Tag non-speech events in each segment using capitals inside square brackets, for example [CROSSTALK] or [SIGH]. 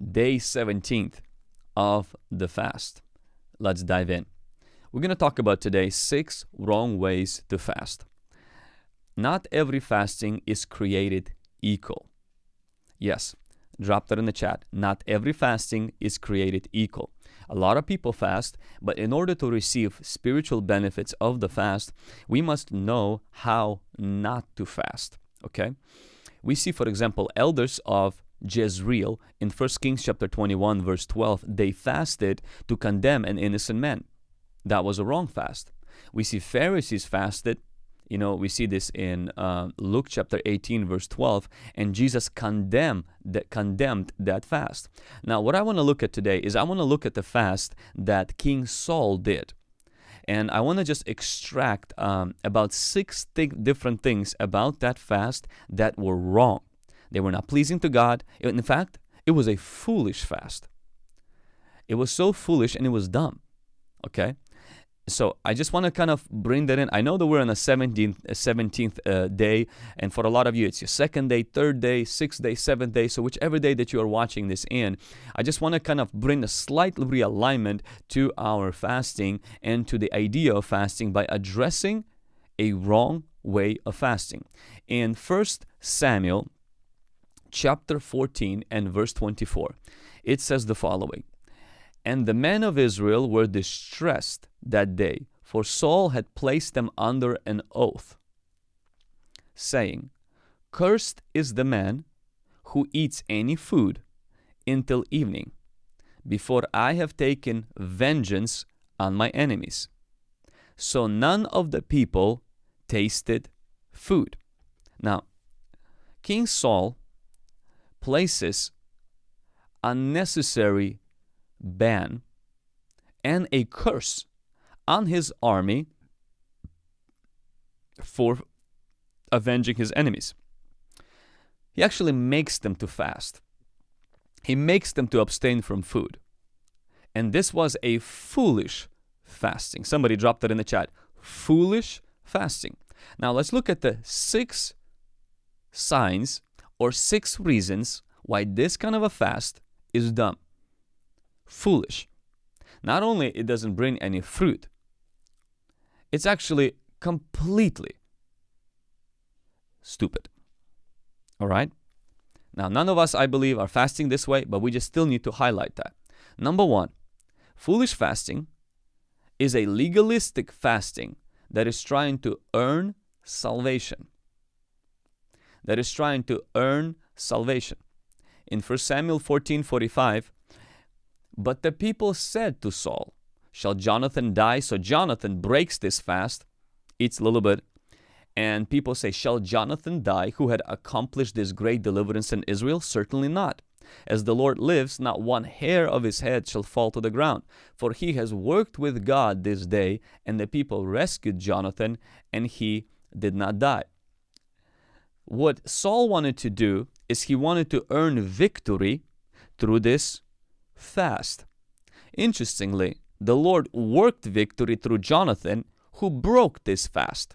day 17th of the fast. Let's dive in. We're going to talk about today six wrong ways to fast. Not every fasting is created equal. Yes, drop that in the chat. Not every fasting is created equal. A lot of people fast, but in order to receive spiritual benefits of the fast, we must know how not to fast. Okay? We see, for example, elders of Jezreel in 1 Kings chapter 21 verse 12 they fasted to condemn an innocent man. That was a wrong fast. We see Pharisees fasted. You know we see this in uh, Luke chapter 18 verse 12 and Jesus condemned that condemned that fast. Now what I want to look at today is I want to look at the fast that King Saul did. And I want to just extract um, about six th different things about that fast that were wrong they were not pleasing to God. In fact, it was a foolish fast. It was so foolish and it was dumb. Okay? So I just want to kind of bring that in. I know that we're on the 17th, 17th uh, day, and for a lot of you, it's your second day, third day, sixth day, seventh day. So whichever day that you are watching this in, I just want to kind of bring a slight realignment to our fasting and to the idea of fasting by addressing a wrong way of fasting. In First Samuel chapter 14 and verse 24. It says the following And the men of Israel were distressed that day, for Saul had placed them under an oath, saying, Cursed is the man who eats any food until evening, before I have taken vengeance on my enemies. So none of the people tasted food. Now, King Saul places unnecessary ban and a curse on his army for avenging his enemies. He actually makes them to fast. He makes them to abstain from food. And this was a foolish fasting. Somebody dropped it in the chat. Foolish fasting. Now let's look at the six signs or six reasons why this kind of a fast is dumb, foolish. Not only it doesn't bring any fruit, it's actually completely stupid. All right? Now, none of us, I believe, are fasting this way, but we just still need to highlight that. Number one, foolish fasting is a legalistic fasting that is trying to earn salvation that is trying to earn salvation. In 1 Samuel 14 45, but the people said to Saul, Shall Jonathan die? So Jonathan breaks this fast, eats a little bit, and people say, Shall Jonathan die who had accomplished this great deliverance in Israel? Certainly not. As the Lord lives, not one hair of his head shall fall to the ground. For he has worked with God this day, and the people rescued Jonathan, and he did not die. What Saul wanted to do is he wanted to earn victory through this fast. Interestingly, the Lord worked victory through Jonathan, who broke this fast.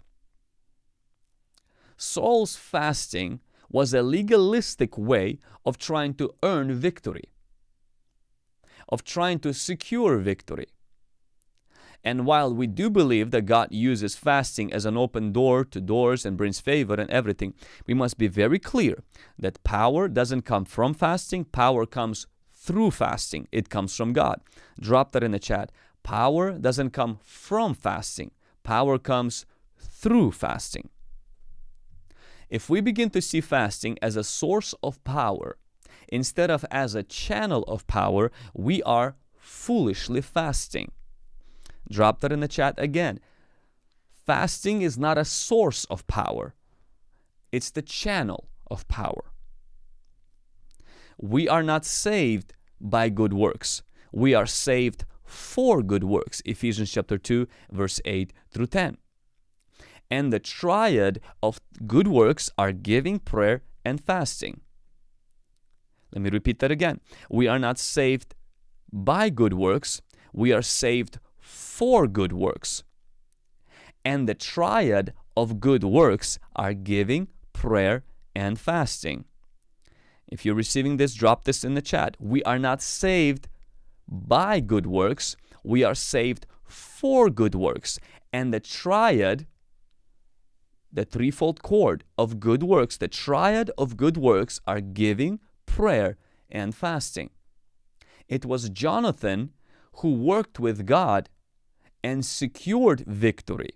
Saul's fasting was a legalistic way of trying to earn victory, of trying to secure victory. And while we do believe that God uses fasting as an open door to doors and brings favor and everything, we must be very clear that power doesn't come from fasting, power comes through fasting. It comes from God. Drop that in the chat. Power doesn't come from fasting, power comes through fasting. If we begin to see fasting as a source of power instead of as a channel of power, we are foolishly fasting. Drop that in the chat again. Fasting is not a source of power. It's the channel of power. We are not saved by good works. We are saved for good works. Ephesians chapter 2 verse 8 through 10. And the triad of good works are giving, prayer, and fasting. Let me repeat that again. We are not saved by good works. We are saved for good works. And the triad of good works are giving, prayer, and fasting. If you're receiving this, drop this in the chat. We are not saved by good works, we are saved for good works. And the triad, the threefold cord of good works, the triad of good works are giving, prayer, and fasting. It was Jonathan who worked with God and secured victory,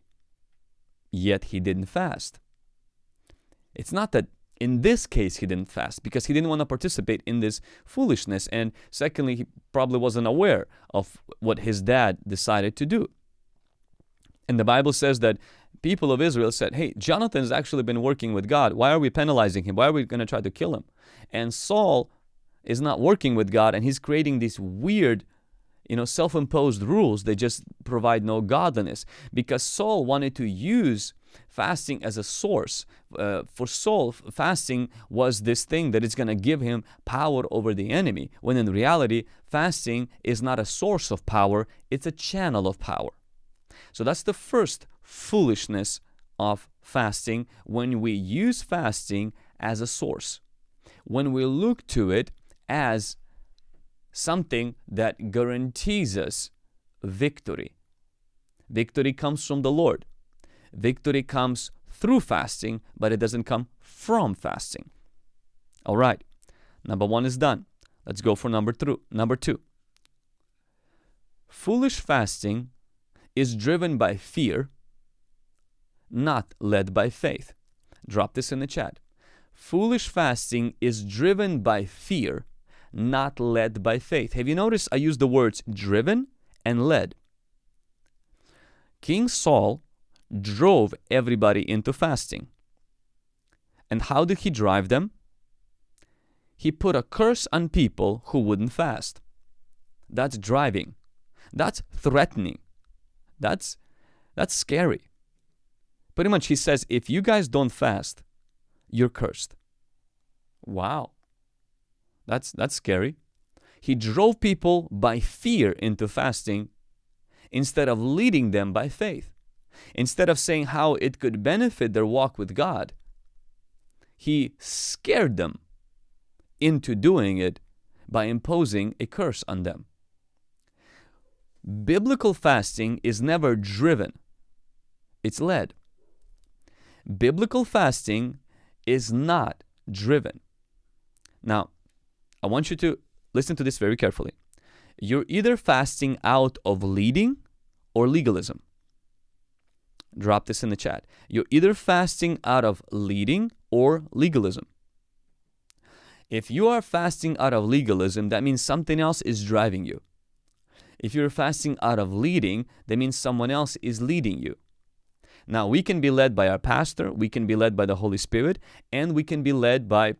yet he didn't fast. It's not that in this case he didn't fast because he didn't want to participate in this foolishness and secondly he probably wasn't aware of what his dad decided to do. And the bible says that people of israel said hey jonathan's actually been working with god. Why are we penalizing him? Why are we going to try to kill him? And saul is not working with god and he's creating these weird you know self-imposed rules they just provide no godliness because saul wanted to use fasting as a source. Uh, for Saul, fasting was this thing that is going to give him power over the enemy, when in reality, fasting is not a source of power, it's a channel of power. So that's the first foolishness of fasting when we use fasting as a source. When we look to it as something that guarantees us victory. Victory comes from the Lord. Victory comes through fasting, but it doesn't come from fasting. All right, number one is done. Let's go for number, two. number two. Foolish fasting is driven by fear, not led by faith. Drop this in the chat. Foolish fasting is driven by fear, not led by faith. Have you noticed I use the words driven and led? King Saul drove everybody into fasting. And how did he drive them? He put a curse on people who wouldn't fast. That's driving. That's threatening. That's that's scary. Pretty much he says if you guys don't fast, you're cursed. Wow. That's that's scary. He drove people by fear into fasting instead of leading them by faith. Instead of saying how it could benefit their walk with God, he scared them into doing it by imposing a curse on them. Biblical fasting is never driven, it's led. Biblical fasting is not driven. Now, I want you to listen to this very carefully. You're either fasting out of leading or legalism drop this in the chat. You're either fasting out of leading or legalism. If you are fasting out of legalism, that means something else is driving you. If you're fasting out of leading, that means someone else is leading you. Now, we can be led by our pastor, we can be led by the Holy Spirit, and we can be led by,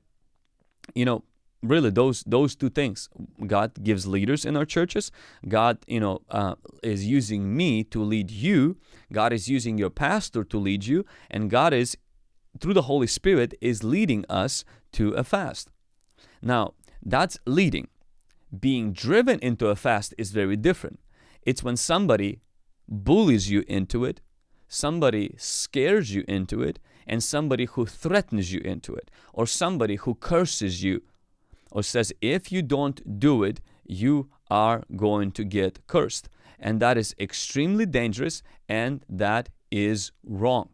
you know, really those those two things. God gives leaders in our churches. God you know uh, is using me to lead you. God is using your pastor to lead you. And god is through the holy spirit is leading us to a fast. Now that's leading. Being driven into a fast is very different. It's when somebody bullies you into it somebody scares you into it and somebody who threatens you into it or somebody who curses you or says if you don't do it, you are going to get cursed. And that is extremely dangerous and that is wrong.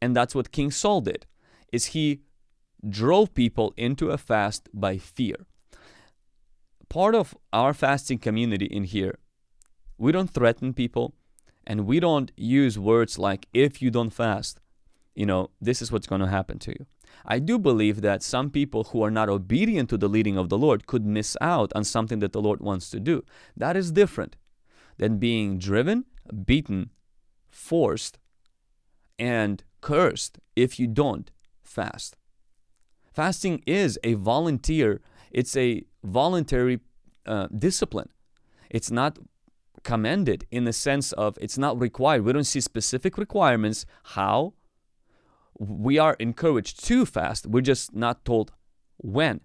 And that's what King Saul did, is he drove people into a fast by fear. Part of our fasting community in here, we don't threaten people and we don't use words like if you don't fast, you know, this is what's going to happen to you. I do believe that some people who are not obedient to the leading of the Lord could miss out on something that the Lord wants to do. That is different than being driven, beaten, forced, and cursed if you don't fast. Fasting is a volunteer, it's a voluntary uh, discipline. It's not commended in the sense of it's not required. We don't see specific requirements how we are encouraged to fast. We're just not told when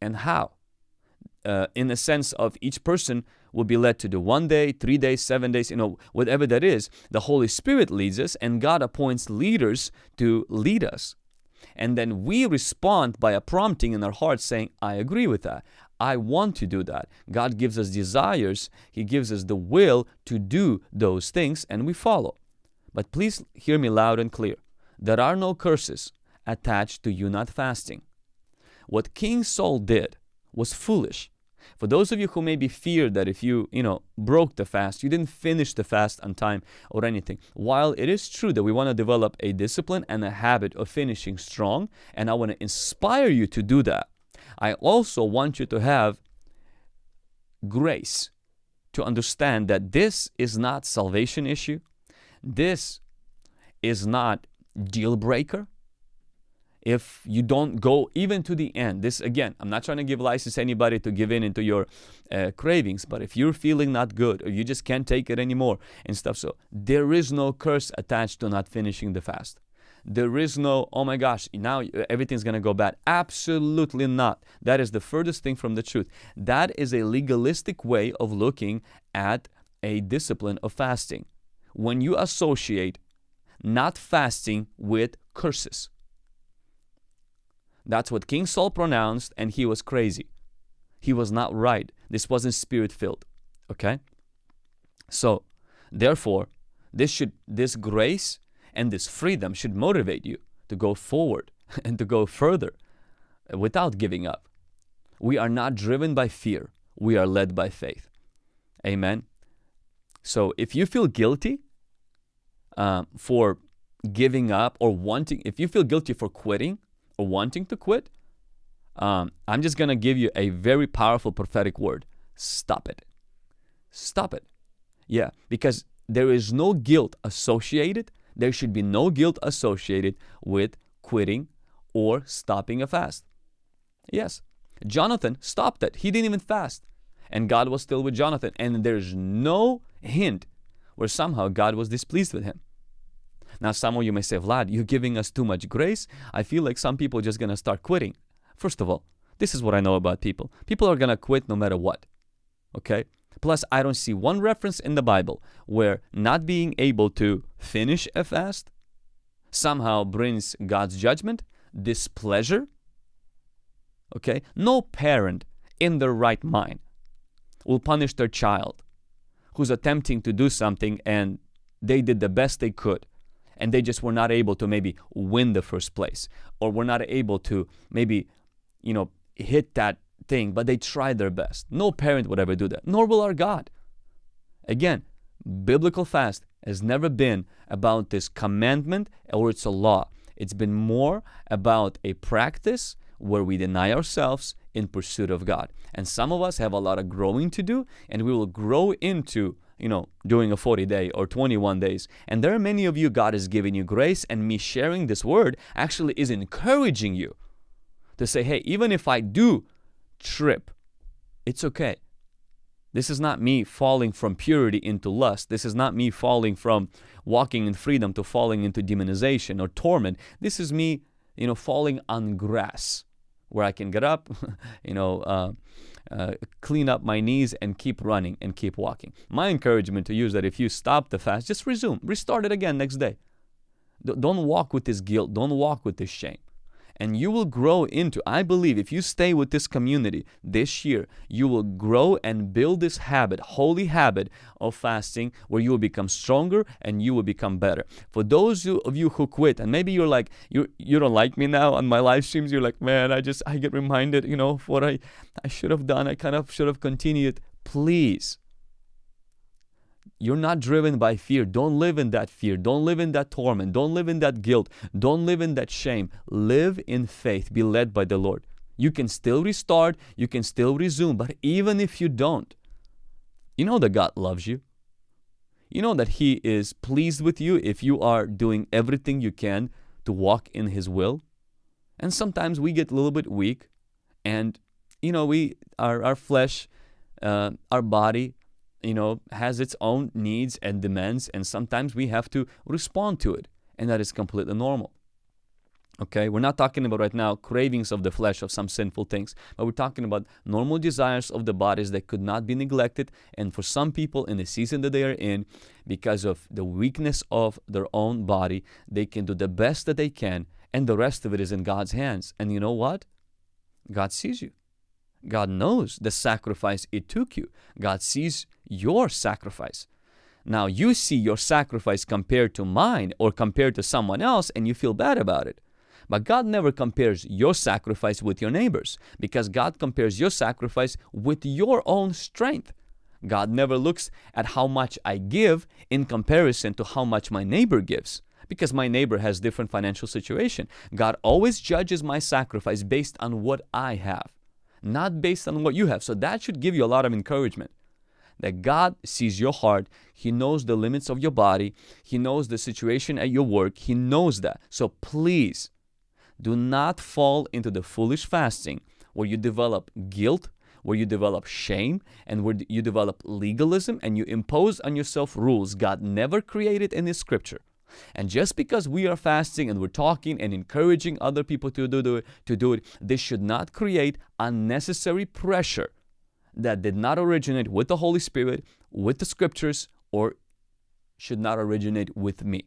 and how. Uh, in the sense of each person will be led to do one day, three days, seven days, you know, whatever that is. The Holy Spirit leads us, and God appoints leaders to lead us. And then we respond by a prompting in our hearts saying, I agree with that. I want to do that. God gives us desires, He gives us the will to do those things, and we follow. But please hear me loud and clear. There are no curses attached to you not fasting. What King Saul did was foolish. For those of you who maybe fear that if you, you know, broke the fast, you didn't finish the fast on time or anything, while it is true that we want to develop a discipline and a habit of finishing strong, and I want to inspire you to do that, I also want you to have grace to understand that this is not salvation issue. This is not deal breaker. If you don't go even to the end this again i'm not trying to give license anybody to give in into your uh, cravings but if you're feeling not good or you just can't take it anymore and stuff so there is no curse attached to not finishing the fast. There is no oh my gosh now everything's going to go bad. Absolutely not. That is the furthest thing from the truth. That is a legalistic way of looking at a discipline of fasting. When you associate not fasting with curses that's what King Saul pronounced, and he was crazy. He was not right. This wasn't spirit filled. Okay? So, therefore, this should this grace and this freedom should motivate you to go forward [LAUGHS] and to go further without giving up. We are not driven by fear. We are led by faith. Amen. So if you feel guilty uh, for giving up or wanting, if you feel guilty for quitting, or wanting to quit, um, I'm just going to give you a very powerful prophetic word. Stop it. Stop it. Yeah, because there is no guilt associated. There should be no guilt associated with quitting or stopping a fast. Yes, Jonathan stopped it. He didn't even fast. And God was still with Jonathan. And there's no hint where somehow God was displeased with him. Now, some of you may say, Vlad, you're giving us too much grace. I feel like some people are just going to start quitting. First of all, this is what I know about people. People are going to quit no matter what. Okay? Plus, I don't see one reference in the Bible where not being able to finish a fast somehow brings God's judgment, displeasure. Okay? No parent in their right mind will punish their child who's attempting to do something and they did the best they could and they just were not able to maybe win the first place or were not able to maybe you know hit that thing but they tried their best. No parent would ever do that nor will our god. Again biblical fast has never been about this commandment or it's a law. It's been more about a practice where we deny ourselves in pursuit of God. And some of us have a lot of growing to do, and we will grow into you know, doing a 40 day or 21 days. And there are many of you, God is giving you grace, and me sharing this word actually is encouraging you to say, hey, even if I do trip, it's okay. This is not me falling from purity into lust. This is not me falling from walking in freedom to falling into demonization or torment. This is me, you know, falling on grass where I can get up, [LAUGHS] you know, uh, uh, clean up my knees and keep running and keep walking. My encouragement to you is that if you stop the fast, just resume, restart it again next day. D don't walk with this guilt, don't walk with this shame and you will grow into i believe if you stay with this community this year you will grow and build this habit holy habit of fasting where you will become stronger and you will become better. For those of you who quit and maybe you're like you you don't like me now on my live streams you're like man i just i get reminded you know of what i i should have done. I kind of should have continued. Please you're not driven by fear. Don't live in that fear. Don't live in that torment. Don't live in that guilt. Don't live in that shame. Live in faith. Be led by the Lord. You can still restart. You can still resume. But even if you don't, you know that God loves you. You know that He is pleased with you if you are doing everything you can to walk in His will. And sometimes we get a little bit weak and, you know, we, our, our flesh, uh, our body you know, has its own needs and demands, and sometimes we have to respond to it, and that is completely normal. Okay, we're not talking about right now cravings of the flesh of some sinful things, but we're talking about normal desires of the bodies that could not be neglected. And for some people in the season that they are in, because of the weakness of their own body, they can do the best that they can and the rest of it is in God's hands. And you know what? God sees you. God knows the sacrifice it took you. God sees your sacrifice. Now you see your sacrifice compared to mine or compared to someone else and you feel bad about it. But God never compares your sacrifice with your neighbor's because God compares your sacrifice with your own strength. God never looks at how much I give in comparison to how much my neighbor gives because my neighbor has different financial situation. God always judges my sacrifice based on what I have, not based on what you have. So that should give you a lot of encouragement that God sees your heart. He knows the limits of your body. He knows the situation at your work. He knows that. So please do not fall into the foolish fasting where you develop guilt, where you develop shame, and where you develop legalism and you impose on yourself rules God never created in His scripture. And just because we are fasting and we're talking and encouraging other people to do, it, to do it, this should not create unnecessary pressure that did not originate with the Holy Spirit, with the scriptures, or should not originate with me.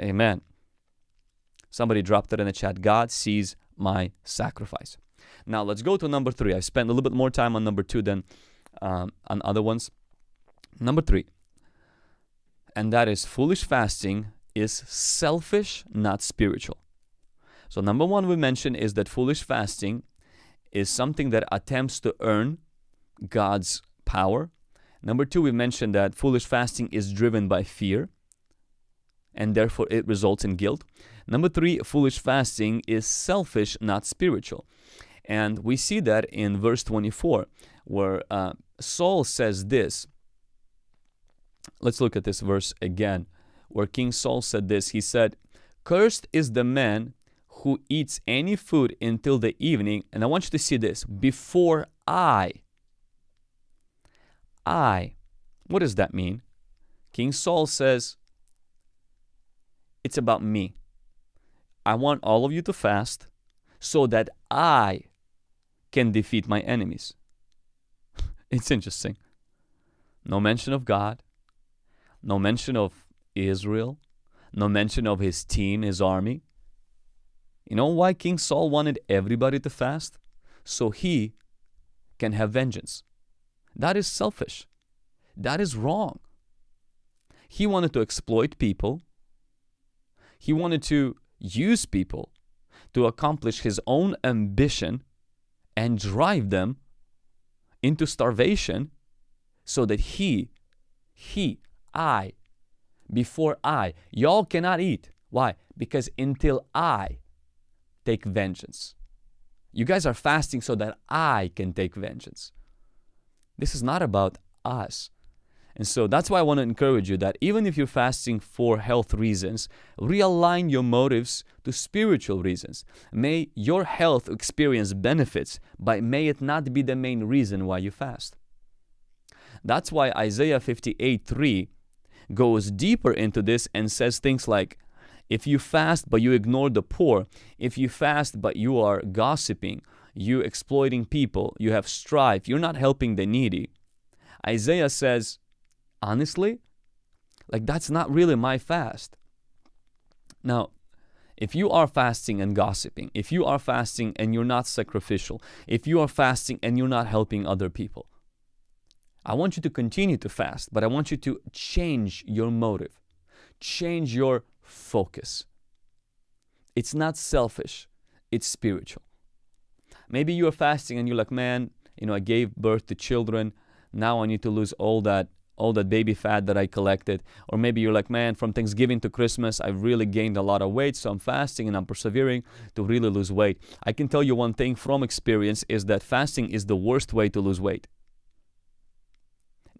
Amen. Somebody dropped it in the chat. God sees my sacrifice. Now let's go to number three. I spent a little bit more time on number two than um, on other ones. Number three, and that is foolish fasting is selfish, not spiritual. So number one we mentioned is that foolish fasting is something that attempts to earn God's power. Number two, we mentioned that foolish fasting is driven by fear and therefore it results in guilt. Number three, foolish fasting is selfish, not spiritual. And we see that in verse 24, where uh, Saul says this. Let's look at this verse again, where King Saul said this. He said, Cursed is the man who eats any food until the evening. And I want you to see this before I I. What does that mean? King Saul says, It's about me. I want all of you to fast so that I can defeat my enemies. [LAUGHS] it's interesting. No mention of God, no mention of Israel, no mention of his team, his army. You know why King Saul wanted everybody to fast? So he can have vengeance. That is selfish. That is wrong. He wanted to exploit people. He wanted to use people to accomplish his own ambition and drive them into starvation so that he, he, I, before I, y'all cannot eat. Why? Because until I take vengeance. You guys are fasting so that I can take vengeance. This is not about us. And so that's why I want to encourage you that even if you're fasting for health reasons, realign your motives to spiritual reasons. May your health experience benefits, but may it not be the main reason why you fast. That's why Isaiah 58 3 goes deeper into this and says things like, if you fast but you ignore the poor, if you fast but you are gossiping, you exploiting people, you have strife, you're not helping the needy. Isaiah says, honestly, like that's not really my fast. Now, if you are fasting and gossiping, if you are fasting and you're not sacrificial, if you are fasting and you're not helping other people, I want you to continue to fast, but I want you to change your motive, change your focus. It's not selfish, it's spiritual. Maybe you are fasting and you're like, man, you know, I gave birth to children. Now I need to lose all that all that baby fat that I collected. Or maybe you're like, man, from Thanksgiving to Christmas, I've really gained a lot of weight, so I'm fasting and I'm persevering to really lose weight. I can tell you one thing from experience is that fasting is the worst way to lose weight.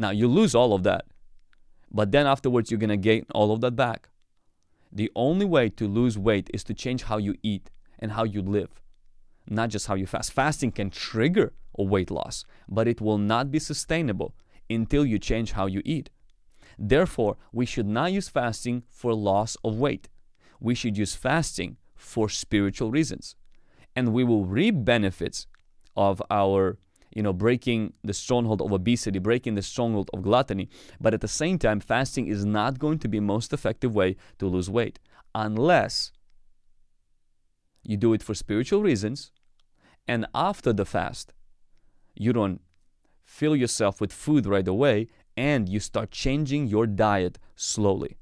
Now, you lose all of that, but then afterwards, you're going to gain all of that back. The only way to lose weight is to change how you eat and how you live not just how you fast. Fasting can trigger a weight loss, but it will not be sustainable until you change how you eat. Therefore, we should not use fasting for loss of weight. We should use fasting for spiritual reasons. And we will reap benefits of our, you know, breaking the stronghold of obesity, breaking the stronghold of gluttony. But at the same time, fasting is not going to be most effective way to lose weight unless you do it for spiritual reasons, and after the fast, you don't fill yourself with food right away and you start changing your diet slowly.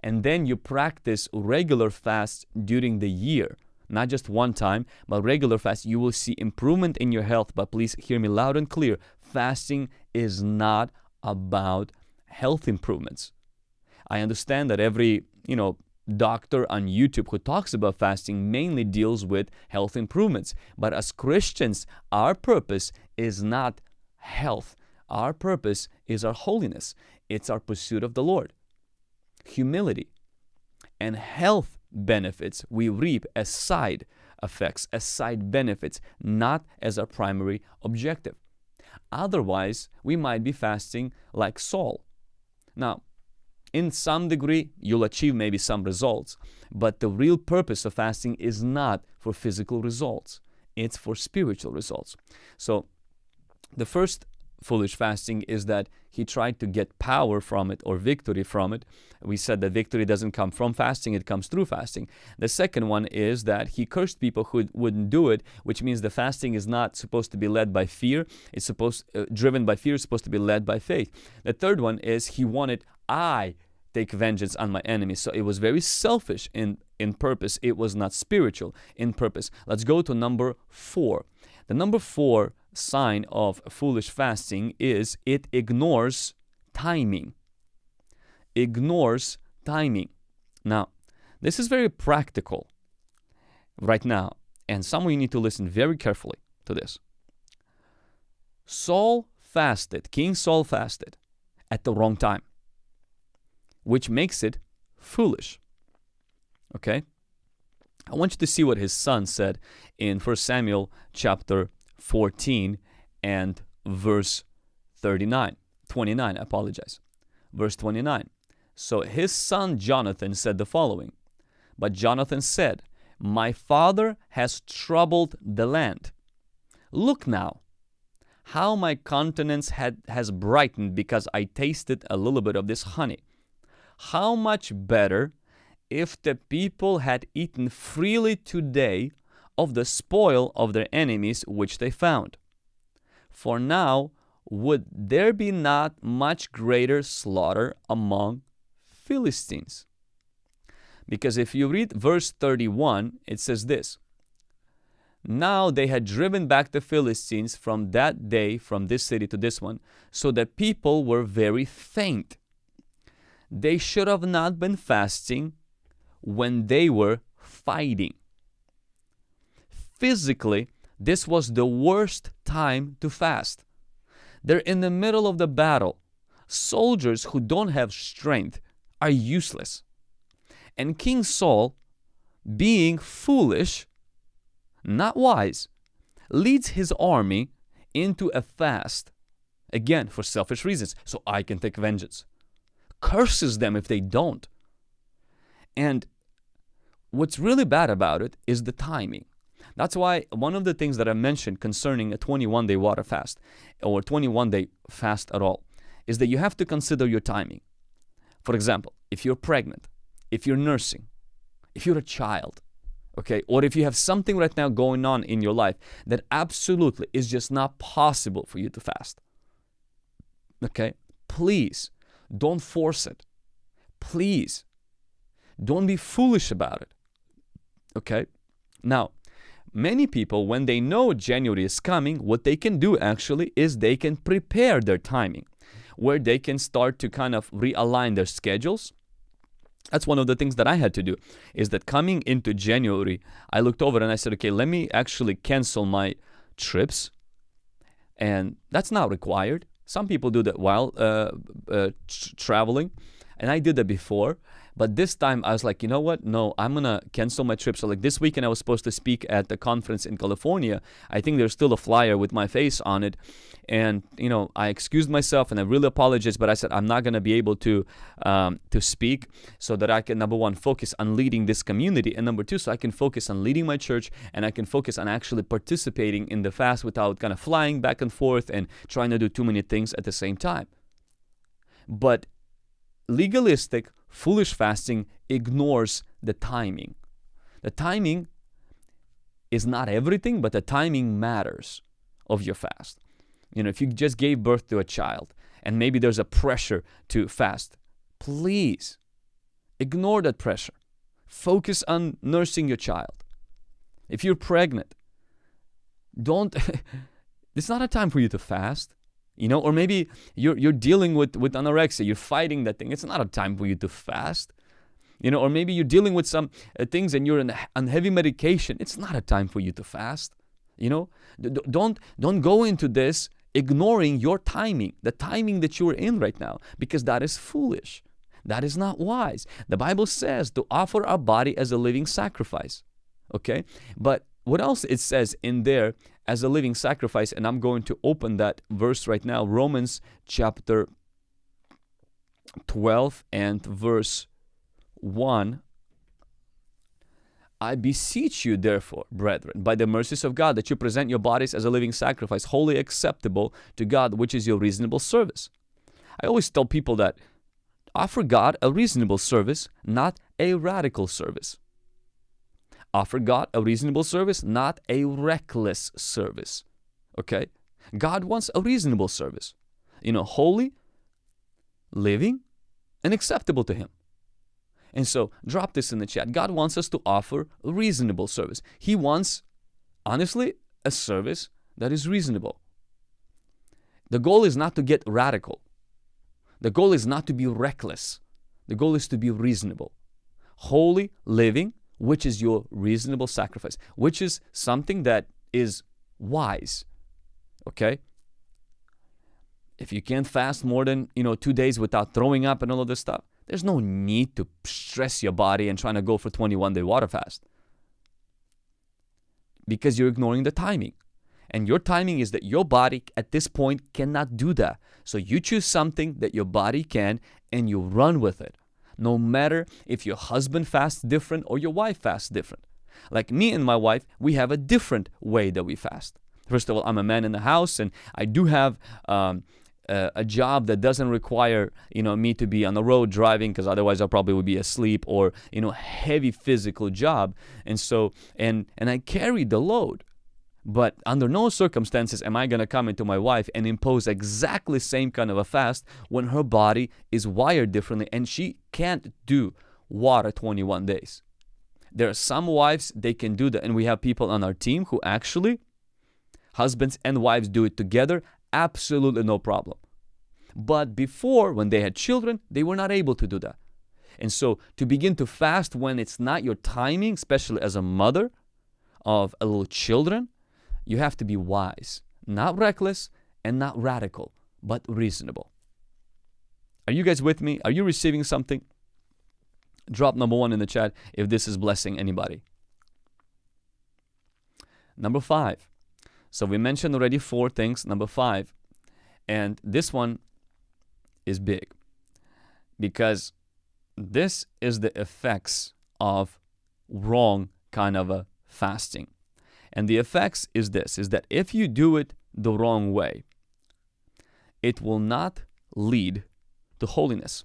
And then you practice regular fasts during the year, not just one time, but regular fast. You will see improvement in your health. But please hear me loud and clear fasting is not about health improvements. I understand that every, you know, doctor on YouTube who talks about fasting mainly deals with health improvements. But as Christians, our purpose is not health. Our purpose is our holiness. It's our pursuit of the Lord. Humility and health benefits we reap as side effects, as side benefits, not as our primary objective. Otherwise, we might be fasting like Saul. Now, in some degree, you'll achieve maybe some results, but the real purpose of fasting is not for physical results, it's for spiritual results. So, the first foolish fasting is that he tried to get power from it or victory from it. We said that victory doesn't come from fasting, it comes through fasting. The second one is that he cursed people who wouldn't do it, which means the fasting is not supposed to be led by fear. It's supposed uh, driven by fear, it's supposed to be led by faith. The third one is he wanted I take vengeance on my enemies. So it was very selfish in in purpose. It was not spiritual in purpose. Let's go to number 4. The number 4 sign of foolish fasting is it ignores timing. Ignores timing. Now, this is very practical right now, and some of you need to listen very carefully to this. Saul fasted, King Saul fasted at the wrong time, which makes it foolish. Okay? I want you to see what his son said in 1 Samuel chapter 14 and verse 39, 29, I apologize. Verse 29. So his son Jonathan said the following But Jonathan said, My father has troubled the land. Look now, how my countenance had, has brightened because I tasted a little bit of this honey. How much better if the people had eaten freely today of the spoil of their enemies which they found. For now would there be not much greater slaughter among Philistines? Because if you read verse 31, it says this Now they had driven back the Philistines from that day, from this city to this one, so that people were very faint. They should have not been fasting when they were fighting physically, this was the worst time to fast. They're in the middle of the battle. Soldiers who don't have strength are useless. And King Saul, being foolish, not wise, leads his army into a fast, again for selfish reasons, so I can take vengeance. Curses them if they don't. And what's really bad about it is the timing. That's why one of the things that I mentioned concerning a 21 day water fast or 21 day fast at all is that you have to consider your timing. For example, if you're pregnant, if you're nursing, if you're a child, okay, or if you have something right now going on in your life that absolutely is just not possible for you to fast, okay, please don't force it. Please don't be foolish about it, okay? Now, Many people, when they know January is coming, what they can do actually is they can prepare their timing, where they can start to kind of realign their schedules. That's one of the things that I had to do, is that coming into January, I looked over and I said, okay, let me actually cancel my trips. And that's not required. Some people do that while uh, uh, traveling, and I did that before. But this time I was like, you know what? No, I'm going to cancel my trip. So, like this weekend, I was supposed to speak at the conference in California. I think there's still a flyer with my face on it. And, you know, I excused myself and I really apologized, but I said I'm not going to be able to, um, to speak so that I can, number one, focus on leading this community. And number two, so I can focus on leading my church and I can focus on actually participating in the fast without kind of flying back and forth and trying to do too many things at the same time. But legalistic, foolish fasting ignores the timing. The timing is not everything, but the timing matters of your fast. You know, if you just gave birth to a child and maybe there's a pressure to fast, please ignore that pressure. Focus on nursing your child. If you're pregnant, don't [LAUGHS] it's not a time for you to fast you know or maybe you're you're dealing with with anorexia you're fighting that thing. It's not a time for you to fast. You know or maybe you're dealing with some uh, things and you're in, on heavy medication. It's not a time for you to fast. You know D- don't don't go into this ignoring your timing the timing that you're in right now because that is foolish. That is not wise. The bible says to offer our body as a living sacrifice okay? But what else it says in there as a living sacrifice and i'm going to open that verse right now romans chapter 12 and verse 1 I beseech you, therefore, brethren, by the mercies of God, that you present your bodies as a living sacrifice, holy acceptable to God, which is your reasonable service. I always tell people that offer God a reasonable service, not a radical service. Offer God a reasonable service, not a reckless service. Okay? God wants a reasonable service. You know, holy, living, and acceptable to Him. And so, drop this in the chat. God wants us to offer reasonable service. He wants, honestly, a service that is reasonable. The goal is not to get radical. The goal is not to be reckless. The goal is to be reasonable. Holy, living, which is your reasonable sacrifice, which is something that is wise. Okay? If you can't fast more than, you know, 2 days without throwing up and all of this stuff, there's no need to stress your body and trying to go for 21 day water fast. Because you're ignoring the timing. And your timing is that your body at this point cannot do that. So you choose something that your body can and you run with it no matter if your husband fasts different or your wife fasts different. Like me and my wife, we have a different way that we fast. First of all, I'm a man in the house, and I do have um, a, a, job that doesn't require you know me to be on the road driving, because otherwise I probably would be asleep, or you know heavy physical job. And so and and I carry the load. But under no circumstances am I going to come into my wife and impose exactly same kind of a fast when her body is wired differently and she can't do water 21 days. There are some wives they can do that and we have people on our team who actually husbands and wives do it together, absolutely no problem. But before when they had children, they were not able to do that. And so to begin to fast when it's not your timing, especially as a mother of a little children, you have to be wise, not reckless and not radical, but reasonable. Are you guys with me? Are you receiving something? Drop number one in the chat if this is blessing anybody. Number five. So we mentioned already four things. Number five. And this one is big because this is the effects of wrong kind of a fasting. And the effects is this, is that if you do it the wrong way, it will not lead to holiness.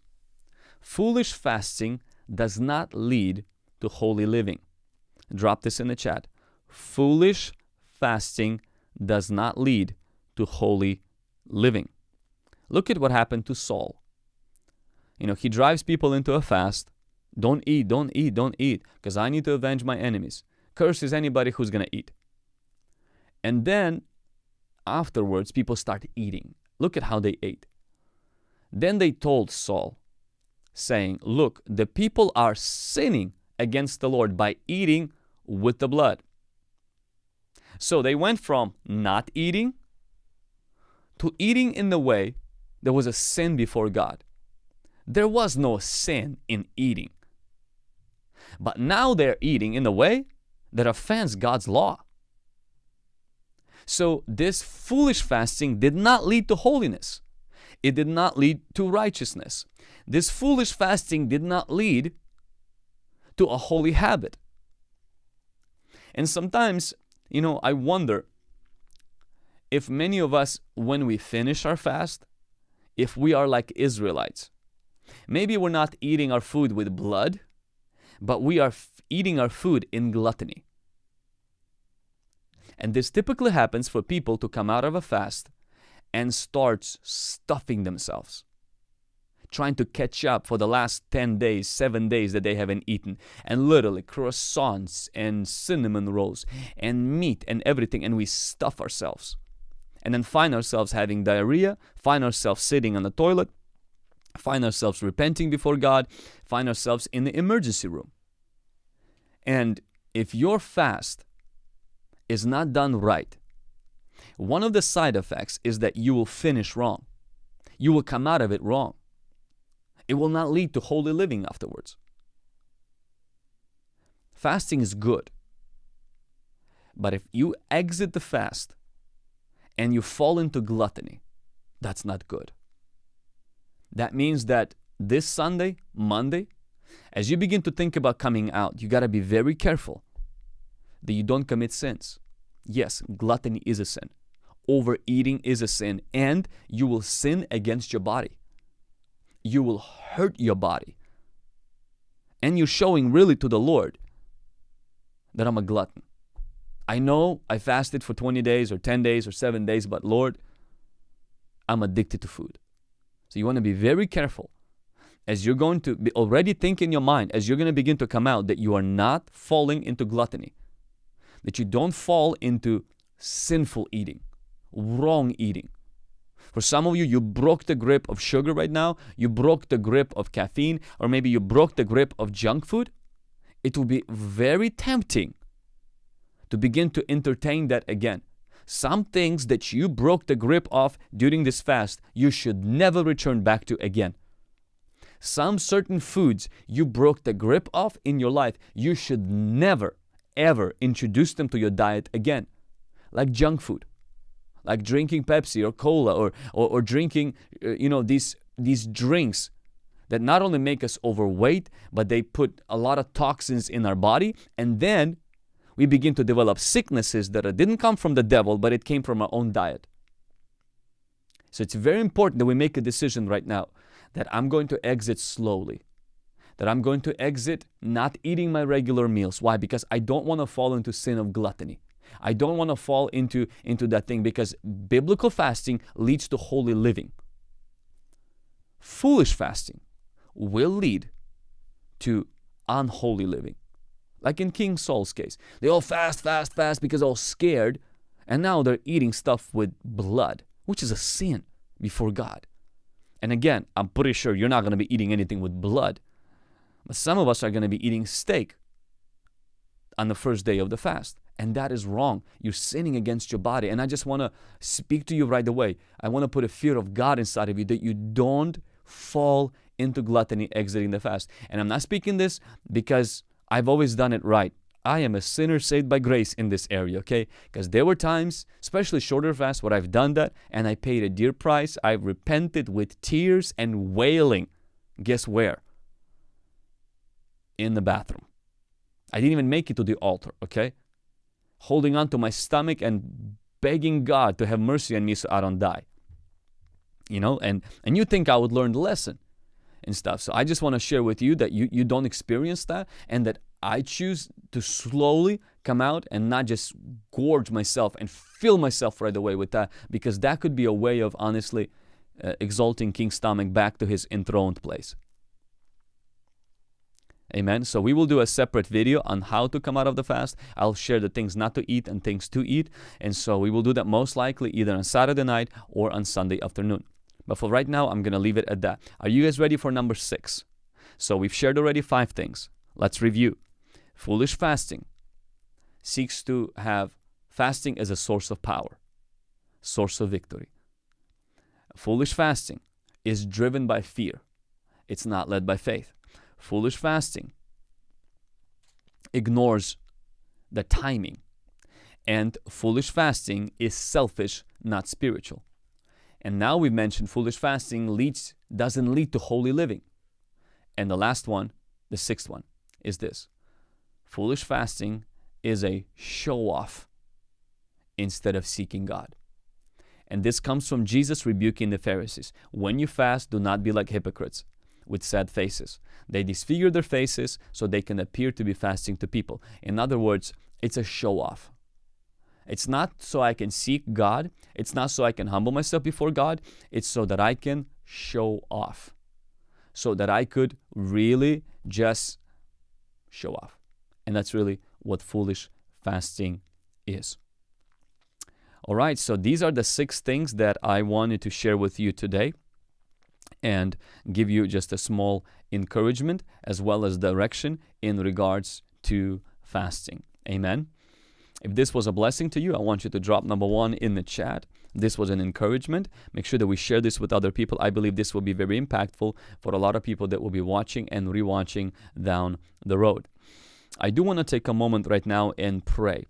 Foolish fasting does not lead to holy living. Drop this in the chat. Foolish fasting does not lead to holy living. Look at what happened to Saul. You know, he drives people into a fast. Don't eat, don't eat, don't eat, because I need to avenge my enemies. Curses anybody who's going to eat. And then afterwards, people start eating. Look at how they ate. Then they told Saul, saying, Look, the people are sinning against the Lord by eating with the blood. So they went from not eating to eating in the way there was a sin before God. There was no sin in eating. But now they're eating in a way that offends God's law. So this foolish fasting did not lead to holiness. It did not lead to righteousness. This foolish fasting did not lead to a holy habit. And sometimes, you know, I wonder if many of us, when we finish our fast, if we are like Israelites. Maybe we're not eating our food with blood, but we are eating our food in gluttony. And this typically happens for people to come out of a fast and start stuffing themselves trying to catch up for the last 10 days, 7 days that they haven't eaten. And literally croissants and cinnamon rolls and meat and everything. And we stuff ourselves. And then find ourselves having diarrhea, find ourselves sitting on the toilet, find ourselves repenting before God, find ourselves in the emergency room. And if your fast is not done right, one of the side effects is that you will finish wrong. You will come out of it wrong. It will not lead to holy living afterwards. Fasting is good. But if you exit the fast and you fall into gluttony, that's not good. That means that this Sunday, Monday, as you begin to think about coming out, you got to be very careful that you don't commit sins. Yes, gluttony is a sin. Overeating is a sin, and you will sin against your body you will hurt your body. And you're showing really to the Lord that I'm a glutton. I know I fasted for 20 days or 10 days or 7 days, but Lord, I'm addicted to food. So you want to be very careful as you're going to be already think in your mind, as you're going to begin to come out, that you are not falling into gluttony, that you don't fall into sinful eating, wrong eating, for some of you, you broke the grip of sugar right now, you broke the grip of caffeine, or maybe you broke the grip of junk food. It will be very tempting to begin to entertain that again. Some things that you broke the grip of during this fast, you should never return back to again. Some certain foods you broke the grip of in your life, you should never, ever introduce them to your diet again, like junk food like drinking Pepsi or cola or, or, or drinking, uh, you know, these, these drinks that not only make us overweight, but they put a lot of toxins in our body. And then we begin to develop sicknesses that didn't come from the devil, but it came from our own diet. So it's very important that we make a decision right now that I'm going to exit slowly. That I'm going to exit not eating my regular meals. Why? Because I don't want to fall into sin of gluttony. I don't want to fall into, into that thing because biblical fasting leads to holy living. Foolish fasting will lead to unholy living. Like in King Saul's case. They all fast, fast, fast because they're all scared. And now they're eating stuff with blood, which is a sin before God. And again, I'm pretty sure you're not going to be eating anything with blood. Some of us are going to be eating steak on the first day of the fast. And that is wrong. You're sinning against your body. And I just want to speak to you right away. I want to put a fear of God inside of you that you don't fall into gluttony exiting the fast. And I'm not speaking this because I've always done it right. I am a sinner saved by grace in this area, okay? Because there were times, especially shorter fasts, where I've done that and I paid a dear price. I've repented with tears and wailing. Guess where? In the bathroom. I didn't even make it to the altar, okay? holding on to my stomach and begging God to have mercy on me so I don't die. You know, and, and you think I would learn the lesson and stuff. So I just want to share with you that you, you don't experience that and that I choose to slowly come out and not just gorge myself and fill myself right away with that because that could be a way of honestly uh, exalting King Stomach back to his enthroned place. Amen. So we will do a separate video on how to come out of the fast. I'll share the things not to eat and things to eat. And so we will do that most likely either on Saturday night or on Sunday afternoon. But for right now, I'm going to leave it at that. Are you guys ready for number six? So we've shared already five things. Let's review. Foolish fasting seeks to have fasting as a source of power, source of victory. Foolish fasting is driven by fear. It's not led by faith. Foolish fasting ignores the timing. And foolish fasting is selfish, not spiritual. And now we've mentioned foolish fasting leads doesn't lead to holy living. And the last one, the sixth one, is this. Foolish fasting is a show off instead of seeking God. And this comes from Jesus rebuking the Pharisees. When you fast, do not be like hypocrites with sad faces. They disfigure their faces so they can appear to be fasting to people. In other words, it's a show off. It's not so I can seek God. It's not so I can humble myself before God. It's so that I can show off. So that I could really just show off. And that's really what foolish fasting is. All right, so these are the six things that I wanted to share with you today and give you just a small encouragement as well as direction in regards to fasting. Amen. If this was a blessing to you, I want you to drop number one in the chat. This was an encouragement. Make sure that we share this with other people. I believe this will be very impactful for a lot of people that will be watching and rewatching down the road. I do want to take a moment right now and pray.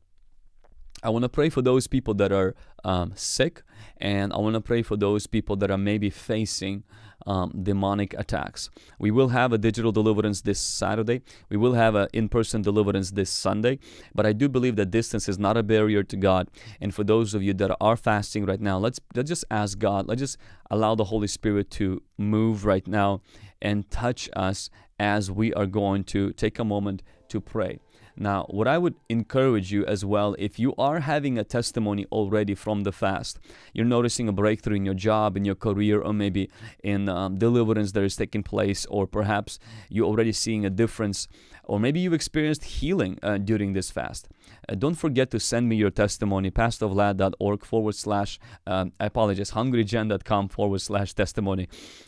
I want to pray for those people that are um, sick, and I want to pray for those people that are maybe facing um, demonic attacks. We will have a digital deliverance this Saturday. We will have an in person deliverance this Sunday. But I do believe that distance is not a barrier to God. And for those of you that are fasting right now, let's, let's just ask God, let's just allow the Holy Spirit to move right now and touch us as we are going to take a moment to pray. Now, what I would encourage you as well, if you are having a testimony already from the fast, you're noticing a breakthrough in your job, in your career, or maybe in um, deliverance that is taking place, or perhaps you're already seeing a difference or maybe you've experienced healing uh, during this fast. Uh, don't forget to send me your testimony, pastorvlad.org forward slash, um, I apologize, hungrygen.com forward slash testimony.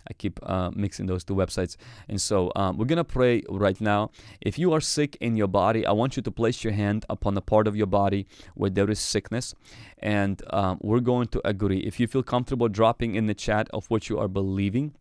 I keep uh, mixing those two websites. And so um, we're going to pray right now. If you are sick in your body, I want you to place your hand upon the part of your body where there is sickness. And um, we're going to agree. If you feel comfortable dropping in the chat of what you are believing,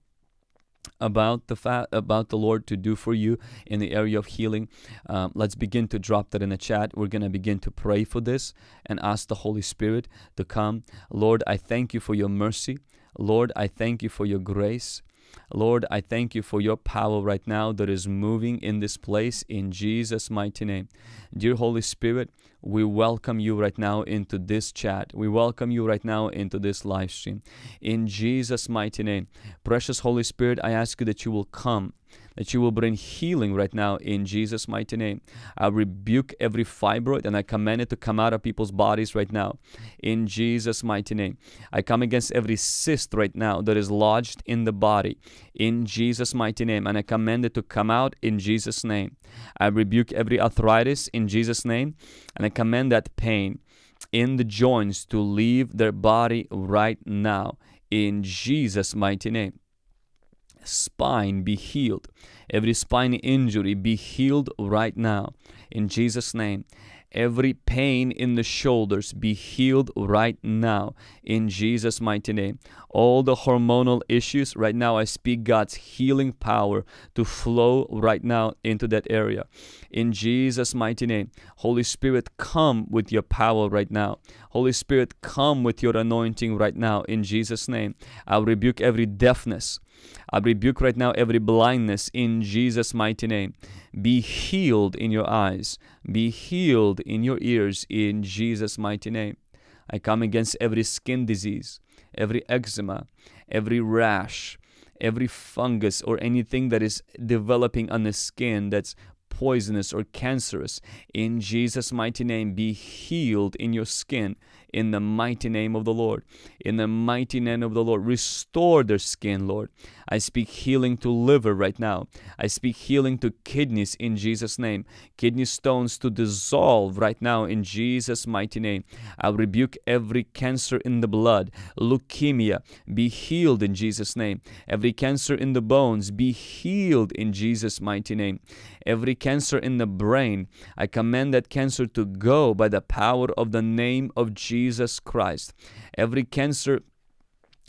about the fact about the Lord to do for you in the area of healing. Um, let's begin to drop that in the chat. We're gonna begin to pray for this and ask the Holy Spirit to come. Lord, I thank you for your mercy. Lord, I thank you for your grace. Lord, I thank you for your power right now that is moving in this place in Jesus' mighty name. Dear Holy Spirit, we welcome you right now into this chat. We welcome you right now into this live stream. In Jesus' mighty name. Precious Holy Spirit, I ask you that you will come that you will bring healing right now in Jesus' mighty name. I rebuke every fibroid and I command it to come out of people's bodies right now in Jesus' mighty name. I come against every cyst right now that is lodged in the body in Jesus' mighty name and I command it to come out in Jesus' name. I rebuke every arthritis in Jesus' name and I command that pain in the joints to leave their body right now in Jesus' mighty name spine be healed. Every spine injury be healed right now. In Jesus' name. Every pain in the shoulders be healed right now in Jesus' mighty name. All the hormonal issues, right now I speak God's healing power to flow right now into that area. In Jesus' mighty name. Holy Spirit, come with your power right now. Holy Spirit, come with your anointing right now in Jesus' name. I rebuke every deafness. I rebuke right now every blindness in Jesus' mighty name. Be healed in your eyes. Be healed in your ears in Jesus' mighty name. I come against every skin disease, every eczema, every rash, every fungus or anything that is developing on the skin that's poisonous or cancerous. In Jesus' mighty name, be healed in your skin in the mighty name of the Lord. In the mighty name of the Lord, restore their skin, Lord. I speak healing to liver right now. I speak healing to kidneys in Jesus' name. Kidney stones to dissolve right now in Jesus' mighty name. I rebuke every cancer in the blood, leukemia, be healed in Jesus' name. Every cancer in the bones, be healed in Jesus' mighty name. Every cancer in the brain, I command that cancer to go by the power of the name of Jesus Christ. Every cancer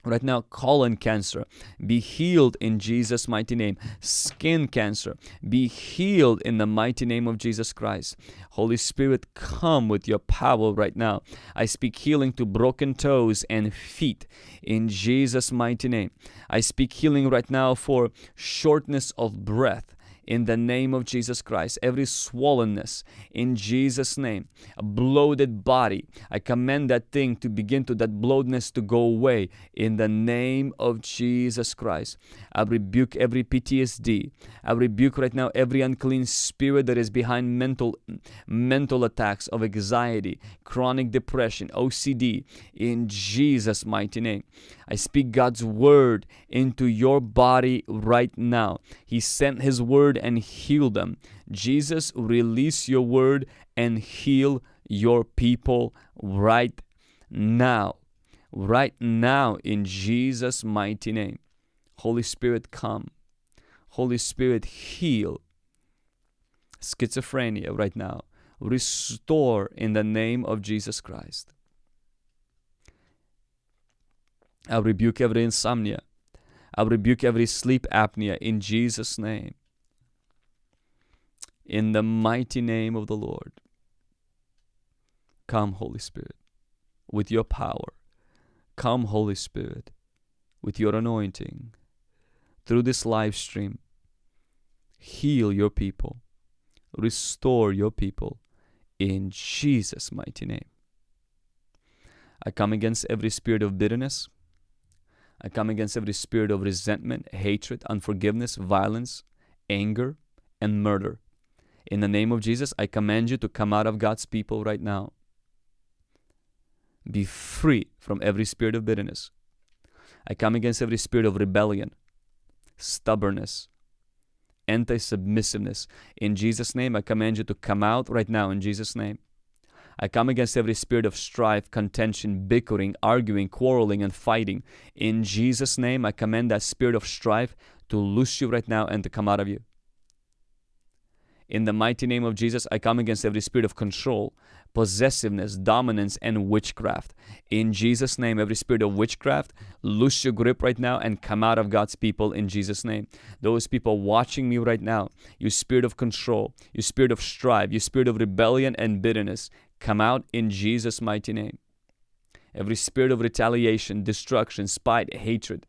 Right now, colon cancer, be healed in Jesus' mighty name. Skin cancer, be healed in the mighty name of Jesus Christ. Holy Spirit, come with your power right now. I speak healing to broken toes and feet in Jesus' mighty name. I speak healing right now for shortness of breath in the name of Jesus Christ. Every swollenness in Jesus' name, a bloated body, I command that thing to begin to, that bloatedness to go away in the name of Jesus Christ. I rebuke every PTSD. I rebuke right now every unclean spirit that is behind mental mental attacks of anxiety, chronic depression, OCD in Jesus mighty name. I speak God's word into your body right now. He sent his word and heal them. Jesus, release your word and heal your people right now. Right now in Jesus mighty name. Holy Spirit come. Holy Spirit heal schizophrenia right now. Restore in the name of Jesus Christ. I rebuke every insomnia. I rebuke every sleep apnea in Jesus' name. In the mighty name of the Lord. Come, Holy Spirit, with your power. Come, Holy Spirit, with your anointing. Through this live stream, heal your people, restore your people in Jesus' mighty name. I come against every spirit of bitterness, I come against every spirit of resentment, hatred, unforgiveness, violence, anger, and murder. In the name of Jesus, I command you to come out of God's people right now. Be free from every spirit of bitterness. I come against every spirit of rebellion, stubbornness, anti submissiveness. In Jesus' name, I command you to come out right now in Jesus' name. I come against every spirit of strife, contention, bickering, arguing, quarreling, and fighting. In Jesus' name, I command that spirit of strife to loose you right now and to come out of you. In the mighty name of Jesus, I come against every spirit of control, possessiveness, dominance, and witchcraft. In Jesus' name, every spirit of witchcraft, loose your grip right now and come out of God's people in Jesus' name. Those people watching me right now, you spirit of control, you spirit of strife, you spirit of rebellion and bitterness, come out in Jesus' mighty name. Every spirit of retaliation, destruction, spite, hatred,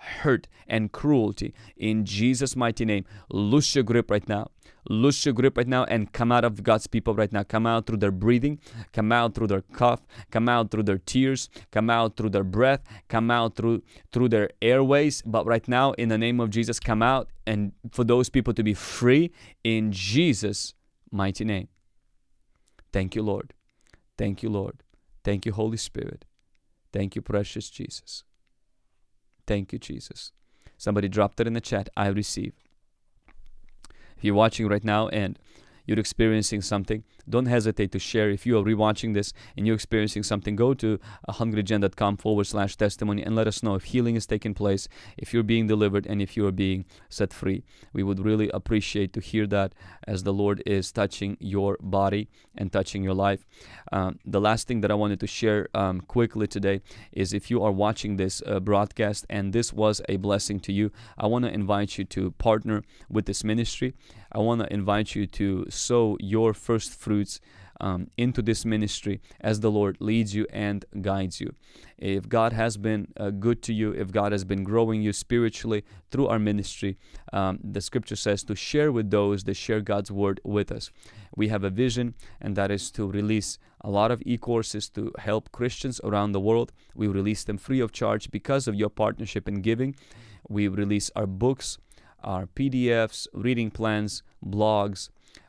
hurt, and cruelty, in Jesus' mighty name, loose your grip right now. Loose your grip right now and come out of God's people right now. Come out through their breathing, come out through their cough, come out through their tears, come out through their breath, come out through through their airways. But right now, in the name of Jesus, come out and for those people to be free in Jesus' mighty name. Thank you, Lord. Thank you, Lord. Thank you, Holy Spirit. Thank you, precious Jesus. Thank you, Jesus. Somebody dropped it in the chat. I receive. If you're watching right now and you're experiencing something, don't hesitate to share. If you are rewatching this and you're experiencing something, go to hungrygen.com forward slash testimony and let us know if healing is taking place, if you're being delivered, and if you are being set free. We would really appreciate to hear that as the Lord is touching your body and touching your life. Um, the last thing that I wanted to share um, quickly today is if you are watching this uh, broadcast and this was a blessing to you, I want to invite you to partner with this ministry. I want to invite you to sow your first um, into this ministry as the Lord leads you and guides you. If God has been uh, good to you, if God has been growing you spiritually through our ministry, um, the scripture says to share with those that share God's word with us. We have a vision, and that is to release a lot of e courses to help Christians around the world. We release them free of charge because of your partnership and giving. We release our books our PDFs, reading plans, blogs,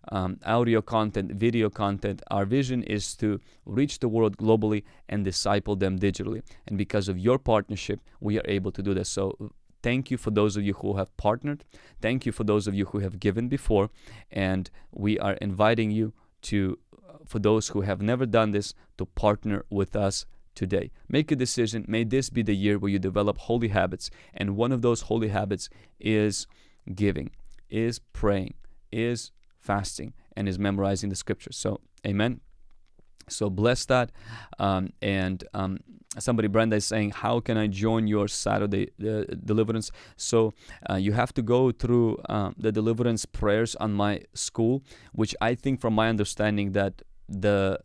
um, audio content, video content. Our vision is to reach the world globally and disciple them digitally. And because of your partnership, we are able to do this. So thank you for those of you who have partnered. Thank you for those of you who have given before. And we are inviting you to, for those who have never done this, to partner with us today. Make a decision. May this be the year where you develop holy habits. And one of those holy habits is giving, is praying, is fasting, and is memorizing the scriptures. So, amen. So bless that. Um, and um, somebody, Brenda, is saying, How can I join your Saturday uh, deliverance? So uh, you have to go through um, the deliverance prayers on my school, which I think, from my understanding, that the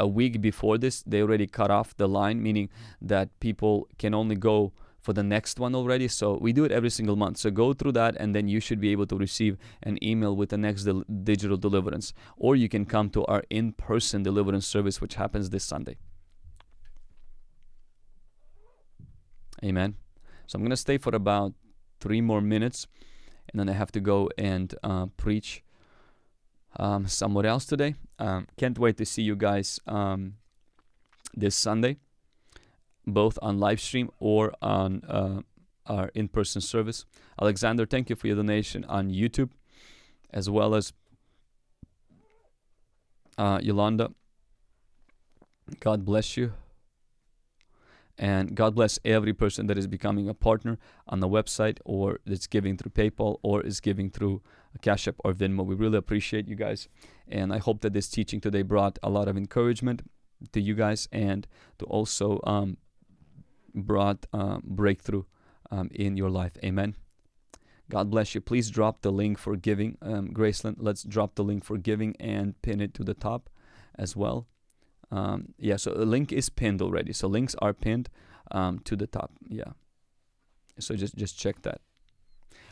a week before this, they already cut off the line, meaning that people can only go for the next one already. So we do it every single month. So go through that and then you should be able to receive an email with the next del digital deliverance. Or you can come to our in-person deliverance service, which happens this Sunday. Amen. So I'm going to stay for about three more minutes and then I have to go and uh, preach um, somewhere else today. Um, can't wait to see you guys um, this Sunday both on live stream or on uh, our in-person service. Alexander, thank you for your donation on YouTube, as well as uh, Yolanda. God bless you. And God bless every person that is becoming a partner on the website or that's giving through PayPal or is giving through Cash App or Venmo. We really appreciate you guys. And I hope that this teaching today brought a lot of encouragement to you guys and to also um, brought uh, breakthrough um, in your life. Amen. God bless you. Please drop the link for giving. Um, Graceland, let's drop the link for giving and pin it to the top as well. Um, yeah, so the link is pinned already. So links are pinned um, to the top. Yeah. So just, just check that.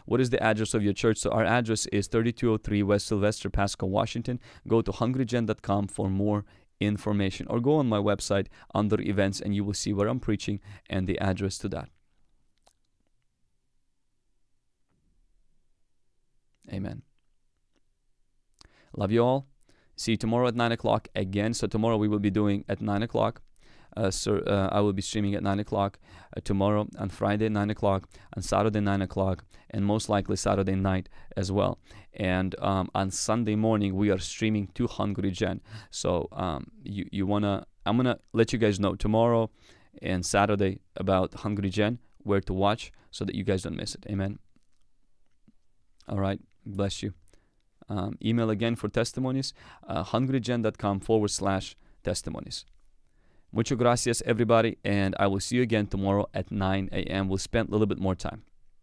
What is the address of your church? So our address is 3203 West Sylvester, Pasco, Washington. Go to hungrygen.com for more information or go on my website under events and you will see where I'm preaching and the address to that. Amen. Love you all. See you tomorrow at 9 o'clock again. So tomorrow we will be doing at 9 o'clock so uh, I will be streaming at 9 o'clock uh, tomorrow, on Friday 9 o'clock, on Saturday 9 o'clock, and most likely Saturday night as well. And um, on Sunday morning we are streaming to Hungry Gen. So um, you you wanna I'm gonna let you guys know tomorrow and Saturday about Hungry Gen where to watch so that you guys don't miss it. Amen. All right. Bless you. Um, email again for testimonies uh, hungrygen.com forward slash testimonies. Muchas gracias, everybody, and I will see you again tomorrow at 9 a.m. We'll spend a little bit more time.